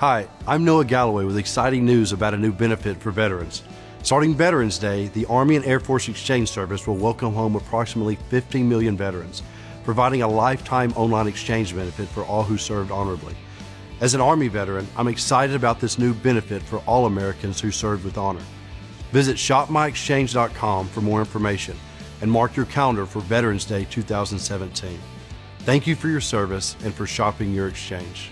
Hi, I'm Noah Galloway with exciting news about a new benefit for veterans. Starting Veterans Day, the Army and Air Force Exchange Service will welcome home approximately 15 million veterans, providing a lifetime online exchange benefit for all who served honorably. As an Army veteran, I'm excited about this new benefit for all Americans who served with honor. Visit shopmyexchange.com for more information and mark your calendar for Veterans Day 2017. Thank you for your service and for shopping your exchange.